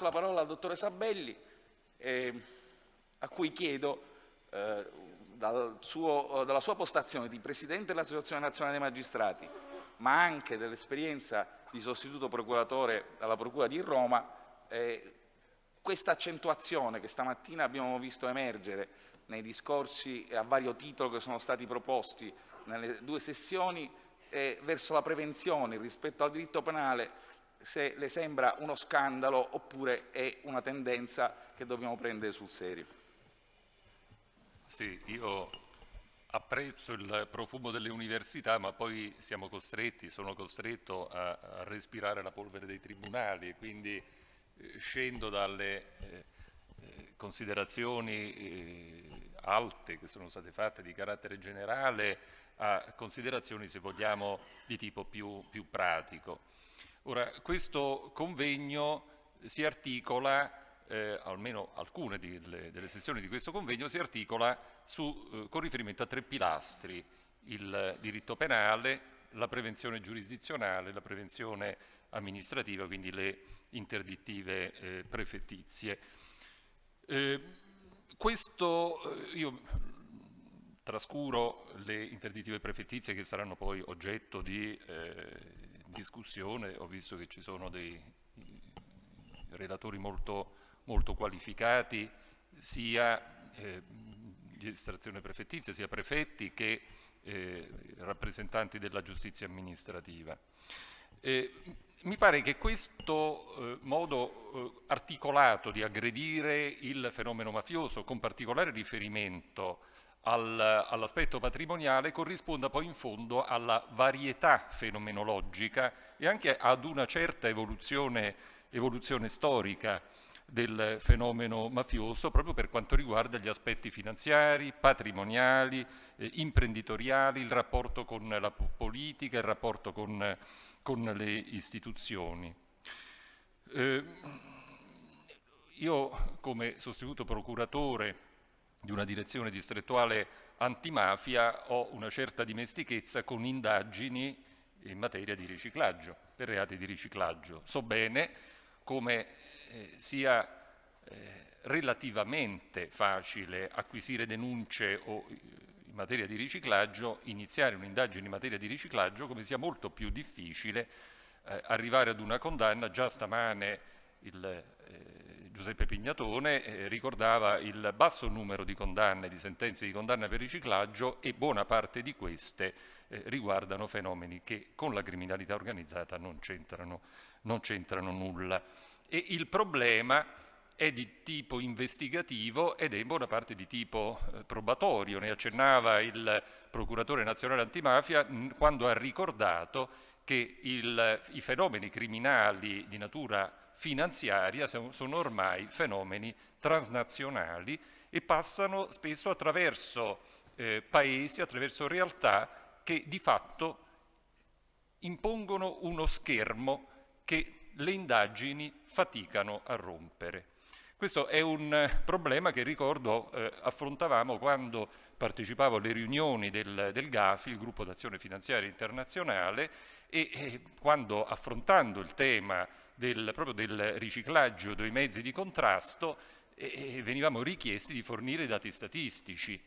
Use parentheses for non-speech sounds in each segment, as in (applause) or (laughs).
la parola al dottore Sabelli, eh, a cui chiedo eh, dal suo, dalla sua postazione di Presidente dell'Associazione Nazionale dei Magistrati, ma anche dell'esperienza di sostituto procuratore alla Procura di Roma, eh, questa accentuazione che stamattina abbiamo visto emergere nei discorsi a vario titolo che sono stati proposti nelle due sessioni verso la prevenzione rispetto al diritto penale se le sembra uno scandalo oppure è una tendenza che dobbiamo prendere sul serio. Sì, io apprezzo il profumo delle università, ma poi siamo costretti, sono costretto a, respirare la polvere dei tribunali, quindi eh, scendo dalle eh, eh considerazioni alte che sono state fatte di carattere generale a considerazioni, se vogliamo, di tipo più, più pratico. Ora, questo convegno si articola, eh, almeno alcune delle, delle, sessioni di questo convegno, si articola su, eh, con riferimento a tre pilastri, il diritto penale, la prevenzione giurisdizionale, la prevenzione amministrativa, quindi le interdittive eh, prefettizie. Eh, questo, eh, io trascuro le interdittive prefettizie che saranno poi oggetto di eh, discussione, ho visto che ci sono dei relatori molto, molto qualificati, sia eh, di estrazione prefettizia, sia prefetti che eh, rappresentanti della giustizia amministrativa. Eh, mi pare che questo eh, modo eh, articolato di aggredire il fenomeno mafioso, con particolare riferimento al, all'aspetto patrimoniale corrisponda poi in fondo alla varietà fenomenologica e anche ad una certa evoluzione, evoluzione storica del fenomeno mafioso proprio per quanto riguarda gli aspetti finanziari, patrimoniali, eh, imprenditoriali, il rapporto con la politica, il rapporto con, con le istituzioni. Eh, io come sostituto procuratore di una direzione distrettuale antimafia ho una certa dimestichezza con indagini in materia di riciclaggio, per reati di riciclaggio. So bene come eh, sia eh, relativamente facile acquisire denunce o eh, in materia di riciclaggio, iniziare un'indagine in materia di riciclaggio, come sia molto più difficile eh, arrivare ad una condanna. Già stamane il eh, Giuseppe Pignatone eh, ricordava il basso numero di condanne, di sentenze di condanna per riciclaggio e buona parte di queste eh, riguardano fenomeni che con la criminalità organizzata non c'entrano nulla. E il problema è di tipo investigativo ed è in buona parte di tipo eh, probatorio. Ne accennava il procuratore nazionale antimafia quando ha ricordato che il, i fenomeni criminali di natura finanziaria sono ormai fenomeni transnazionali e passano spesso attraverso eh, paesi, attraverso realtà che di fatto impongono uno schermo che le indagini faticano a rompere. Questo è un problema che ricordo eh, affrontavamo quando partecipavo alle riunioni del, del GAFI, il gruppo d'azione finanziaria internazionale, e, e quando affrontando il tema del, proprio del riciclaggio dei mezzi di contrasto e, e venivamo richiesti di fornire dati statistici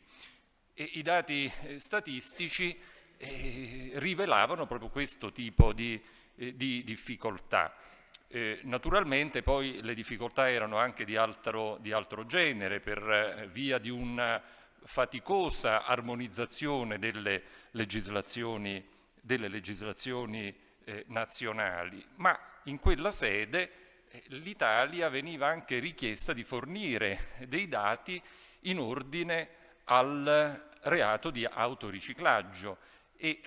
i dati eh, statistici eh, rivelavano proprio questo tipo di, eh, di difficoltà. Eh, naturalmente poi le difficoltà erano anche di altro, di altro genere per eh, via di una faticosa armonizzazione delle legislazioni, delle legislazioni eh, nazionali, ma in quella sede eh, l'Italia veniva anche richiesta di fornire dei dati in ordine al reato di autoriciclaggio e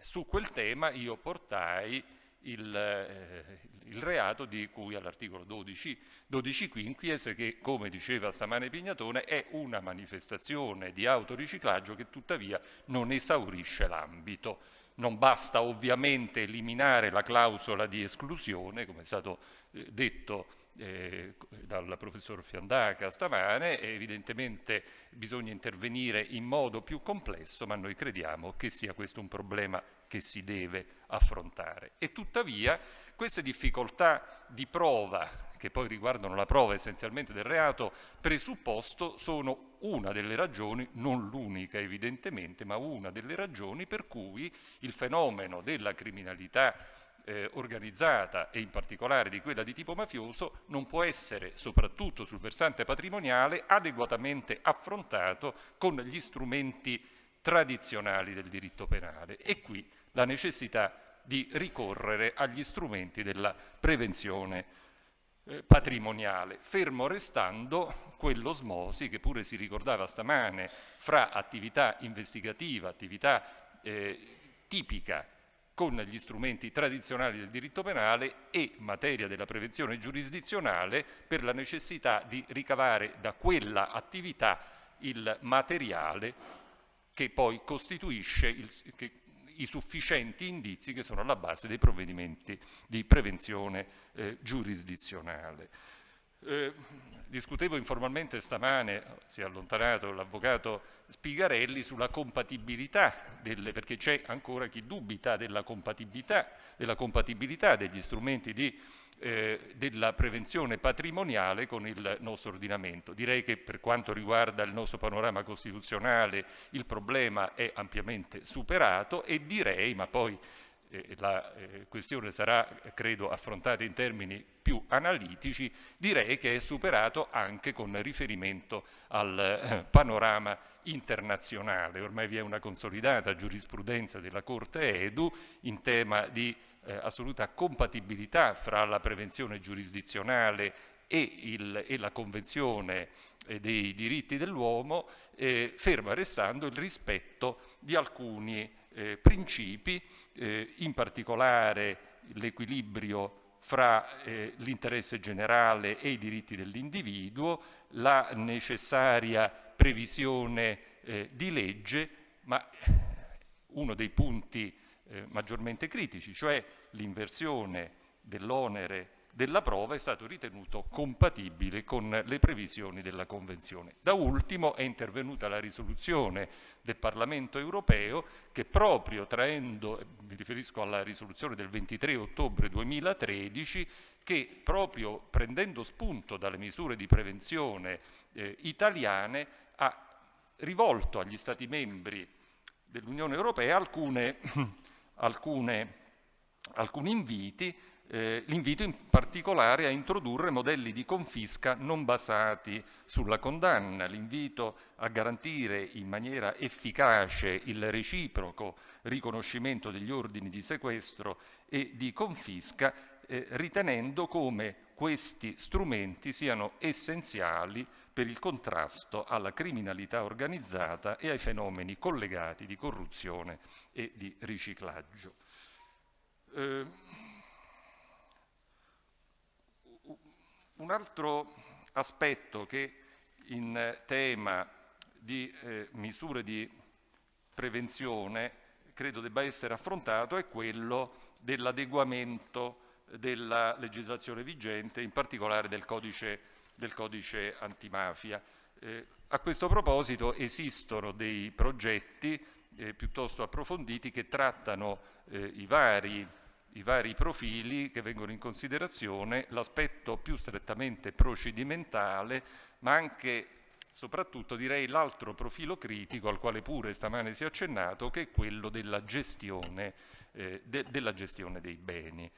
su quel tema io portai il, eh, il reato di cui all'articolo 12, 12 quinquies che, come diceva stamane Pignatone, è una manifestazione di autoriciclaggio che tuttavia non esaurisce l'ambito. Non basta ovviamente eliminare la clausola di esclusione, come è stato eh, detto eh, dal professor Fiandaca stamane, evidentemente bisogna intervenire in modo più complesso, ma noi crediamo che sia questo un problema che si deve affrontare. E tuttavia queste difficoltà di prova che poi riguardano la prova essenzialmente del reato, presupposto sono una delle ragioni, non l'unica evidentemente, ma una delle ragioni per cui il fenomeno della criminalità eh, organizzata e in particolare di quella di tipo mafioso non può essere, soprattutto sul versante patrimoniale, adeguatamente affrontato con gli strumenti tradizionali del diritto penale. E qui la necessità di ricorrere agli strumenti della prevenzione eh, patrimoniale, fermo restando quell'osmosi che pure si ricordava stamane fra attività investigativa, attività eh, tipica con gli strumenti tradizionali del diritto penale e materia della prevenzione giurisdizionale per la necessità di ricavare da quella attività il materiale che poi costituisce il, che, i sufficienti indizi che sono alla base dei provvedimenti di prevenzione eh, giurisdizionale. Eh, discutevo informalmente stamane, si è allontanato l'avvocato Spigarelli, sulla compatibilità, delle, perché c'è ancora chi dubita della compatibilità, della compatibilità degli strumenti di, eh, della prevenzione patrimoniale con il nostro ordinamento. Direi che per quanto riguarda il nostro panorama costituzionale il problema è ampiamente superato e direi, ma poi la eh, questione sarà, credo, affrontata in termini più analitici, direi che è superato anche con riferimento al eh, panorama internazionale. Ormai vi è una consolidata giurisprudenza della Corte Edu in tema di eh, assoluta compatibilità fra la prevenzione giurisdizionale e, il, e la Convenzione eh, dei diritti dell'uomo, eh, ferma restando il rispetto di alcuni eh, principi, eh, in particolare l'equilibrio fra eh, l'interesse generale e i diritti dell'individuo, la necessaria previsione eh, di legge, ma uno dei punti eh, maggiormente critici, cioè l'inversione dell'onere della prova è stato ritenuto compatibile con le previsioni della Convenzione. Da ultimo è intervenuta la risoluzione del Parlamento europeo che proprio traendo, mi riferisco alla risoluzione del 23 ottobre 2013, che proprio prendendo spunto dalle misure di prevenzione eh, italiane ha rivolto agli Stati membri dell'Unione Europea alcune, (clears throat) alcune, alcuni inviti eh, l'invito in particolare a introdurre modelli di confisca non basati sulla condanna, l'invito a garantire in maniera efficace il reciproco riconoscimento degli ordini di sequestro e di confisca, eh, ritenendo come questi strumenti siano essenziali per il contrasto alla criminalità organizzata e ai fenomeni collegati di corruzione e di riciclaggio. Eh, Un altro aspetto che in tema di eh, misure di prevenzione credo debba essere affrontato è quello dell'adeguamento della legislazione vigente, in particolare del codice, del codice antimafia. Eh, a questo proposito esistono dei progetti eh, piuttosto approfonditi che trattano eh, i vari i vari profili che vengono in considerazione, l'aspetto più strettamente procedimentale, ma anche soprattutto direi l'altro profilo critico al quale pure stamane si è accennato, che è quello della gestione, eh, de, della gestione dei beni.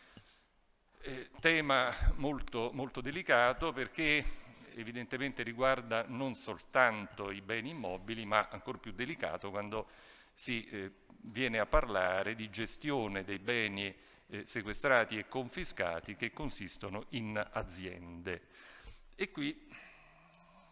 Eh, tema molto, molto delicato perché evidentemente riguarda non soltanto i beni immobili, ma ancora più delicato quando si eh, viene a parlare di gestione dei beni eh, sequestrati e confiscati che consistono in aziende. E qui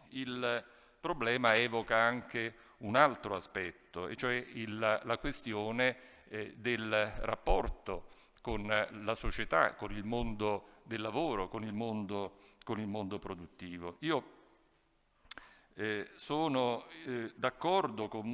il problema evoca anche un altro aspetto, e cioè il, la questione eh, del rapporto con la società, con il mondo del lavoro, con il mondo, con il mondo produttivo. Io eh, sono eh, d'accordo con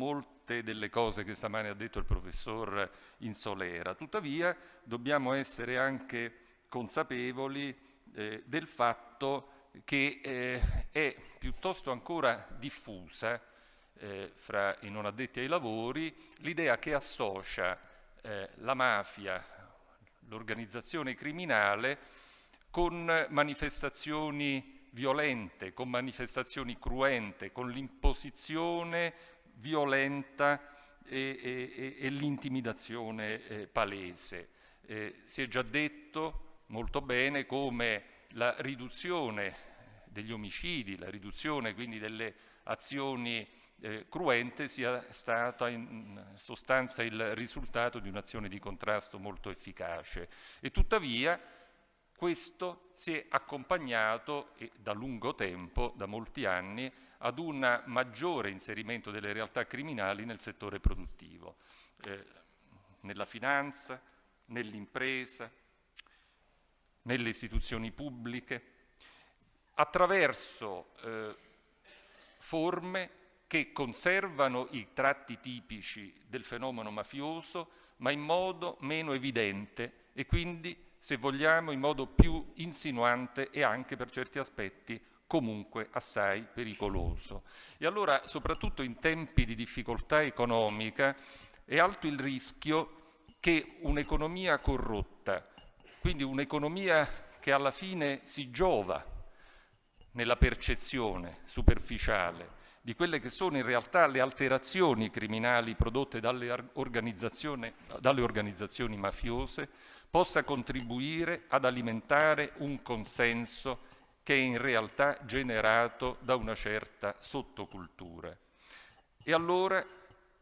molte delle cose che stamane ha detto il professor Insolera, tuttavia dobbiamo essere anche consapevoli eh, del fatto che eh, è piuttosto ancora diffusa eh, fra i non addetti ai lavori l'idea che associa eh, la mafia, l'organizzazione criminale con manifestazioni violente, con manifestazioni cruente, con l'imposizione violenta e, e, e l'intimidazione eh, palese. Eh, si è già detto molto bene come la riduzione degli omicidi, la riduzione quindi delle azioni eh, cruente sia stata in sostanza il risultato di un'azione di contrasto molto efficace. E tuttavia questo si è accompagnato da lungo tempo, da molti anni, ad un maggiore inserimento delle realtà criminali nel settore produttivo, eh, nella finanza, nell'impresa, nelle istituzioni pubbliche, attraverso eh, forme che conservano i tratti tipici del fenomeno mafioso, ma in modo meno evidente e quindi se vogliamo in modo più insinuante e anche per certi aspetti comunque assai pericoloso. E allora, soprattutto in tempi di difficoltà economica, è alto il rischio che un'economia corrotta, quindi un'economia che alla fine si giova nella percezione superficiale di quelle che sono in realtà le alterazioni criminali prodotte dalle dalle organizzazioni mafiose, possa contribuire ad alimentare un consenso che è in realtà generato da una certa sottocultura. E allora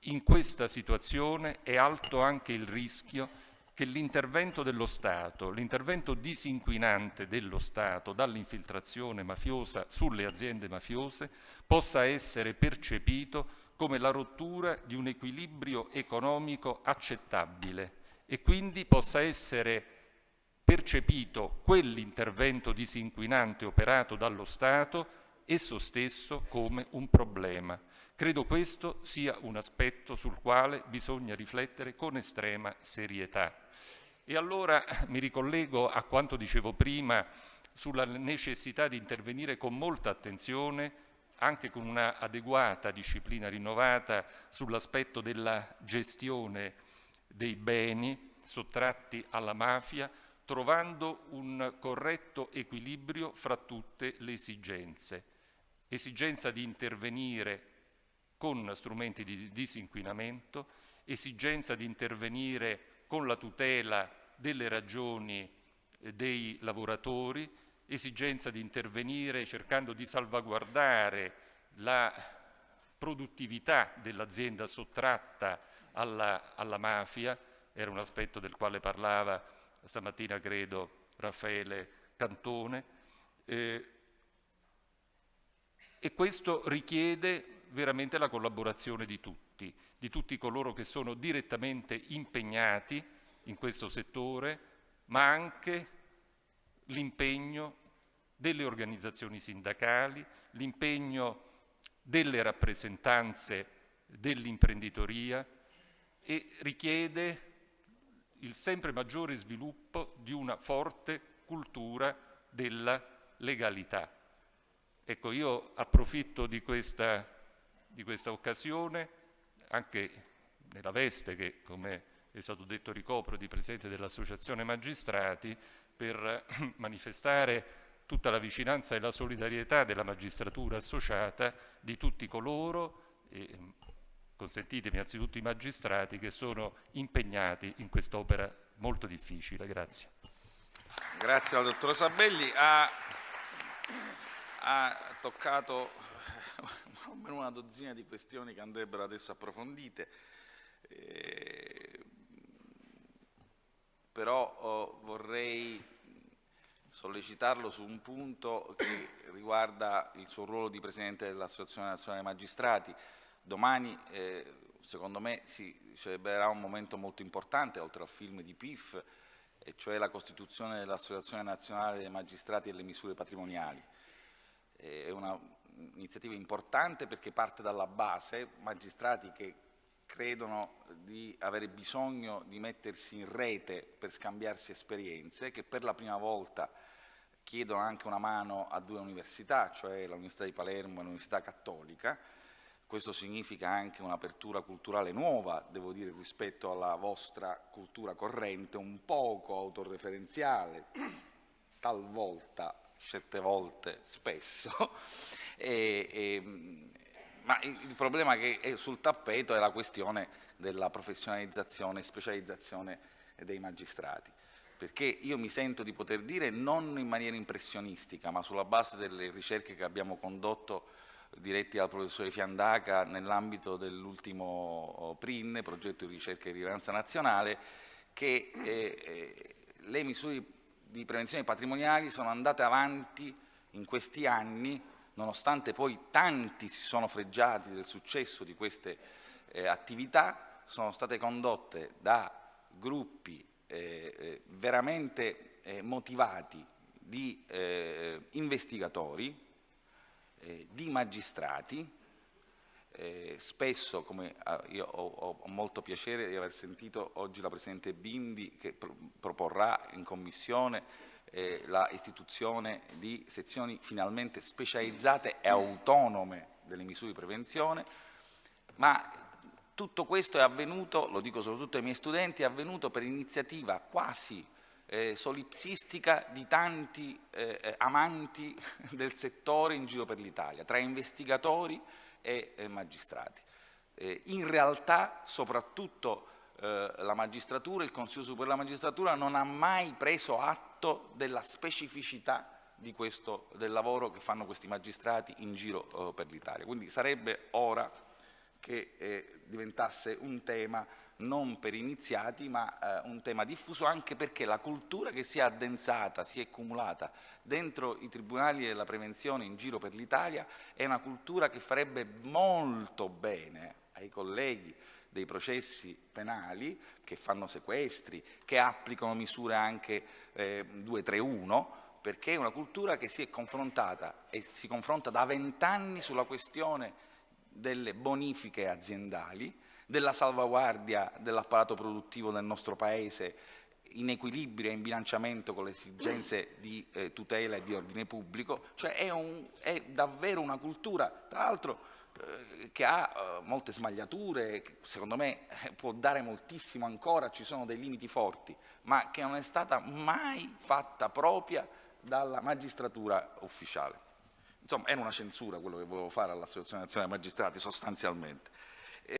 in questa situazione è alto anche il rischio che l'intervento dello Stato, l'intervento disinquinante dello Stato dall'infiltrazione mafiosa sulle aziende mafiose possa essere percepito come la rottura di un equilibrio economico accettabile e quindi possa essere percepito quell'intervento disinquinante operato dallo Stato esso stesso come un problema. Credo questo sia un aspetto sul quale bisogna riflettere con estrema serietà. E allora mi ricollego a quanto dicevo prima sulla necessità di intervenire con molta attenzione anche con una adeguata disciplina rinnovata sull'aspetto della gestione dei beni sottratti alla mafia, trovando un corretto equilibrio fra tutte le esigenze. Esigenza di intervenire con strumenti di disinquinamento, esigenza di intervenire con la tutela delle ragioni eh, dei lavoratori, esigenza di intervenire cercando di salvaguardare la produttività dell'azienda sottratta alla, alla mafia, era un aspetto del quale parlava stamattina credo Raffaele Cantone, eh, e questo richiede veramente la collaborazione di tutti, di tutti coloro che sono direttamente impegnati in questo settore, ma anche l'impegno delle organizzazioni sindacali, l'impegno delle rappresentanze dell'imprenditoria, e richiede il sempre maggiore sviluppo di una forte cultura della legalità. Ecco, io approfitto di questa, di questa occasione, anche nella veste che, come è stato detto, ricopro di Presidente dell'Associazione Magistrati, per (clears throat) manifestare tutta la vicinanza e la solidarietà della magistratura associata di tutti coloro, e consentitemi anzitutto i magistrati che sono impegnati in quest'opera molto difficile. Grazie. Grazie al dottor Sabelli. Ha, ha toccato almeno una dozzina di questioni che andrebbero adesso approfondite. Eh, però oh, vorrei sollecitarlo su un punto che riguarda il suo ruolo di Presidente dell'Associazione Nazionale Magistrati. Domani, eh, secondo me, si celebrerà un momento molto importante, oltre al film di PIF, e cioè la costituzione dell'Associazione Nazionale dei Magistrati e le Misure Patrimoniali. È un'iniziativa importante perché parte dalla base, magistrati che credono di avere bisogno di mettersi in rete per scambiarsi esperienze, che per la prima volta chiedono anche una mano a due università, cioè l'Università di Palermo e l'Università Cattolica, questo significa anche un'apertura culturale nuova, devo dire, rispetto alla vostra cultura corrente, un poco autoreferenziale, talvolta, certe volte, spesso, (laughs) e, e, ma il problema che è sul tappeto è la questione della professionalizzazione e specializzazione dei magistrati. Perché io mi sento di poter dire, non in maniera impressionistica, ma sulla base delle ricerche che abbiamo condotto diretti dal professore Fiandaca nell'ambito dell'ultimo oh, PRIN, progetto di ricerca di rilevanza nazionale, che eh, eh, le misure di prevenzione patrimoniali sono andate avanti in questi anni, nonostante poi tanti si sono freggiati del successo di queste eh, attività, sono state condotte da gruppi eh, eh, veramente eh, motivati di investigatori, eh, di magistrati, eh, spesso, come ah, io ho, ho, molto piacere di aver sentito oggi la Presidente Bindi che pro proporrà in Commissione eh, la istituzione di sezioni finalmente specializzate e autonome delle misure di prevenzione, ma tutto questo è avvenuto, lo dico soprattutto ai miei studenti, è avvenuto per iniziativa quasi eh, solipsistica di tanti eh, eh amanti (laughs) del settore in giro per l'Italia, tra investigatori e eh, magistrati. Eh, in realtà, soprattutto eh, la magistratura, il Consiglio Superiore della Magistratura non ha mai preso atto della specificità questo, del lavoro che fanno questi magistrati in giro per l'Italia. Quindi sarebbe ora che diventasse un tema non per iniziati, ma eh, un tema diffuso anche perché la cultura che si è addensata, si è cumulata dentro i tribunali della prevenzione in giro per l'Italia è una cultura che farebbe molto bene ai colleghi dei processi penali che fanno sequestri, che applicano misure anche eh, 231, perché è una cultura che si è confrontata e si confronta da vent'anni sulla questione delle bonifiche aziendali, della salvaguardia dell'apparato produttivo del nostro Paese in equilibrio e in bilanciamento con le esigenze di eh, tutela e di ordine pubblico, cioè è, un, è davvero una cultura, tra l'altro eh, che ha eh, molte smagliature, secondo me eh, può dare moltissimo ancora, ci sono dei limiti forti, ma che non è stata mai fatta propria dalla magistratura ufficiale. Insomma, era una censura quello che volevo fare all'Associazione Nazionale Magistrati, sostanzialmente.